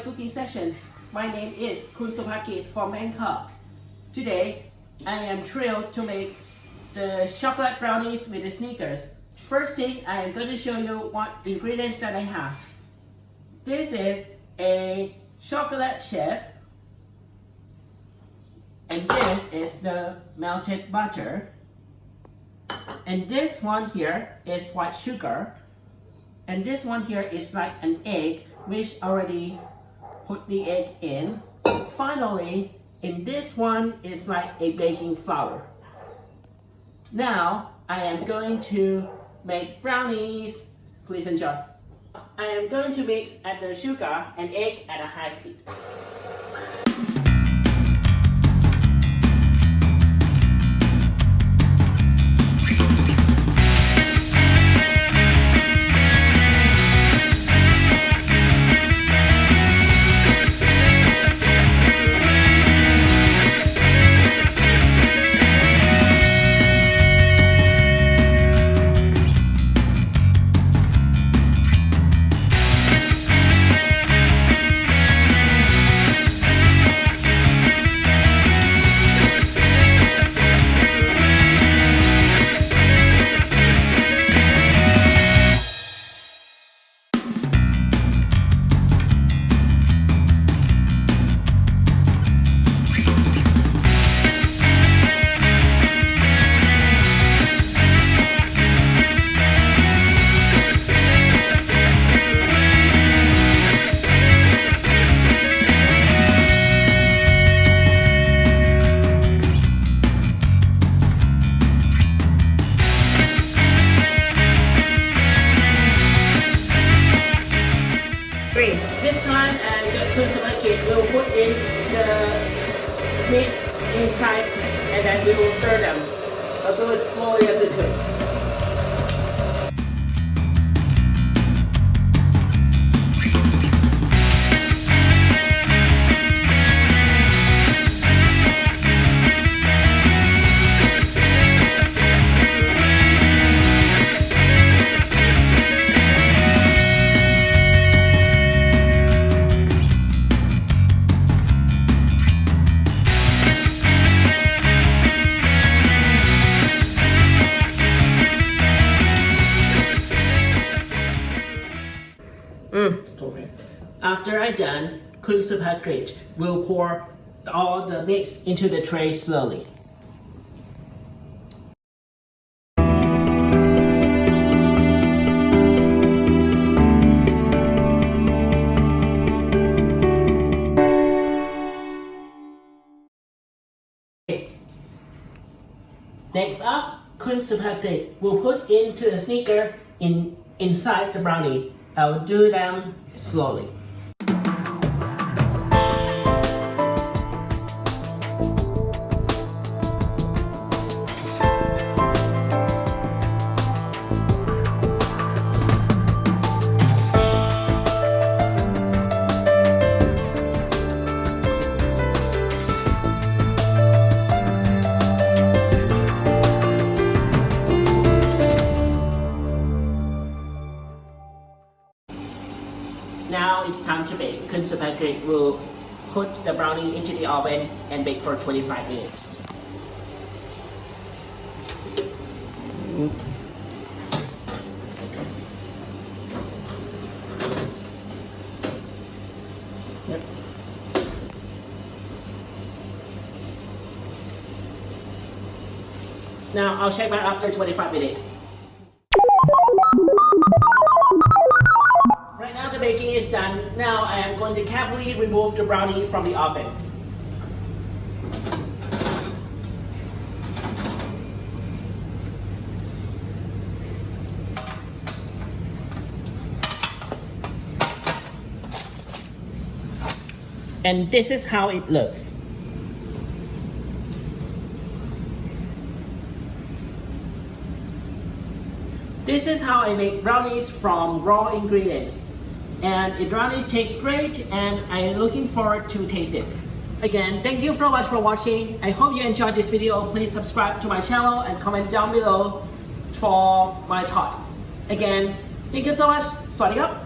cooking session. My name is Kun Supakit from Bangkok. Today, I am thrilled to make the chocolate brownies with the Snickers. First thing, I am going to show you what ingredients that I have. This is a chocolate chip. And this is the melted butter. And this one here is white sugar. And this one here is like an egg, which already put the egg in. Finally, in this one is like a baking flour. Now, I am going to make brownies. Please enjoy. I am going to mix at the sugar and egg at a high speed. This time, uh, the will put in the meat inside and then we will stir them. I'll do it slowly as it could. After I done, Kun Supakrit will pour all the mix into the tray slowly. Next up, Kun Supakrit will put into the Snicker in inside the brownie. I will do them slowly. To bake. Will put the brownie into the oven and bake for 25 minutes. Now I'll check back after 25 minutes. Baking is done, now I am going to carefully remove the brownie from the oven. And this is how it looks. This is how I make brownies from raw ingredients and it brownies taste great and I'm looking forward to taste it. Again, thank you so much for watching. I hope you enjoyed this video. Please subscribe to my channel and comment down below for my thoughts. Again, thank you so much. Up.